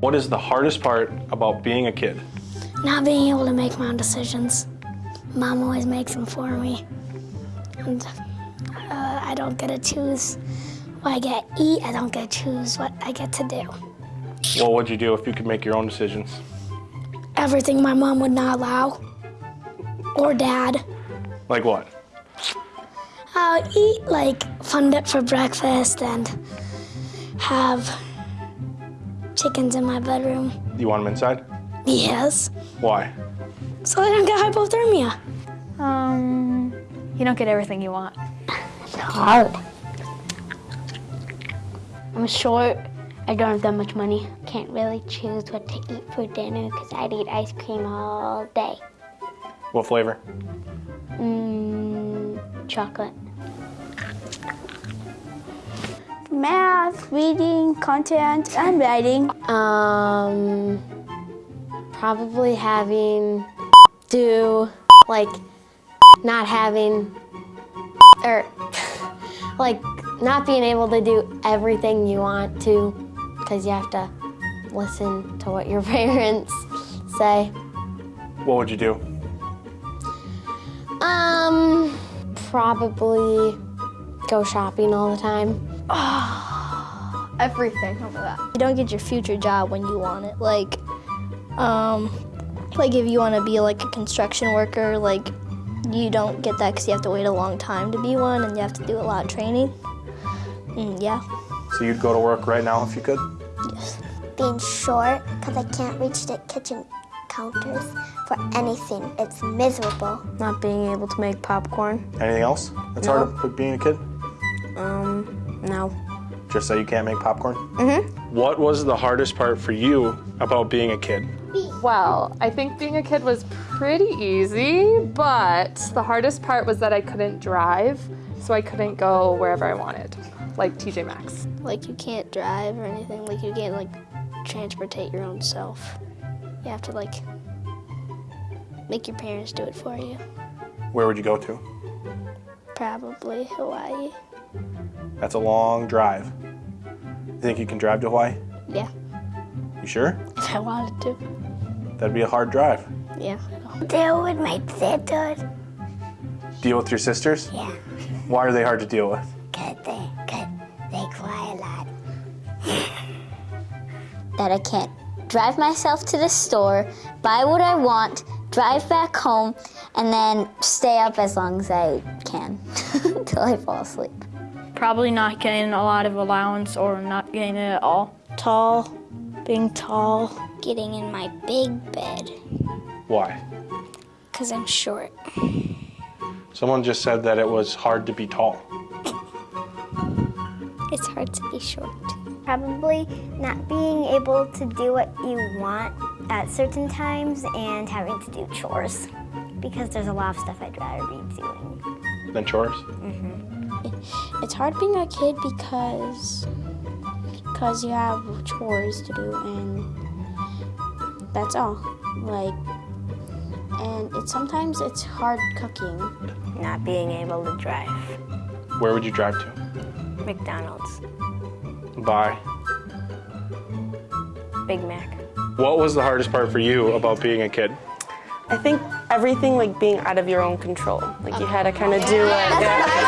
What is the hardest part about being a kid? Not being able to make my own decisions. Mom always makes them for me. And uh, I don't get to choose what I get to eat. I don't get to choose what I get to do. What would you do if you could make your own decisions? Everything my mom would not allow, or dad. Like what? I'll eat like fun dip for breakfast and have chickens in my bedroom. You want them inside? Yes, Why? so they don't get hypothermia. Um, you don't get everything you want. It's hard. I'm short. I don't have that much money. Can't really choose what to eat for dinner because I'd eat ice cream all day. What flavor? Mmm, chocolate. Math, reading, content, and writing. Um, probably having do like not having or like not being able to do everything you want to because you have to listen to what your parents say. What would you do? Um, probably go shopping all the time. Everything over that. You don't get your future job when you want it. Like, um, like if you want to be like a construction worker, like you don't get that because you have to wait a long time to be one, and you have to do a lot of training. Mm, yeah. So you'd go to work right now if you could? Yes. being short because I can't reach the kitchen counters for anything. It's miserable. Not being able to make popcorn. Anything else that's hard about being a kid? Um, no. Just say you can't make popcorn? Mm-hmm. What was the hardest part for you about being a kid? Well, I think being a kid was pretty easy, but the hardest part was that I couldn't drive, so I couldn't go wherever I wanted, like TJ Maxx. Like you can't drive or anything. Like you can't like transportate your own self. You have to like make your parents do it for you. Where would you go to? Probably Hawaii. That's a long drive. You think you can drive to Hawaii? Yeah, You sure? if I wanted to. That'd be a hard drive. Yeah. Deal with my sisters. Deal with your sisters? Yeah, Why are they hard to deal with? cause they, cause they cry a lot. That I can't drive myself to the store, buy what I want, drive back home, and then stay up as long as I can until I fall asleep. Probably not getting a lot of allowance or not getting it at all. Tall, being tall. Getting in my big bed Why? because I'm short. Someone just said that it was hard to be tall. It's hard to be short. Probably not being able to do what you want at certain times and having to do chores because there's a lot of stuff I'd rather be doing. Then chores? Mm-hmm. It's hard being a kid because because you have chores to do and that's all. Like and it's sometimes it's hard cooking. Not being able to drive. Where would you drive to? McDonald's, Bye. Big Mac. What was the hardest part for you about being a kid? I think everything like being out of your own control. Like you had to kind of do it. Yeah.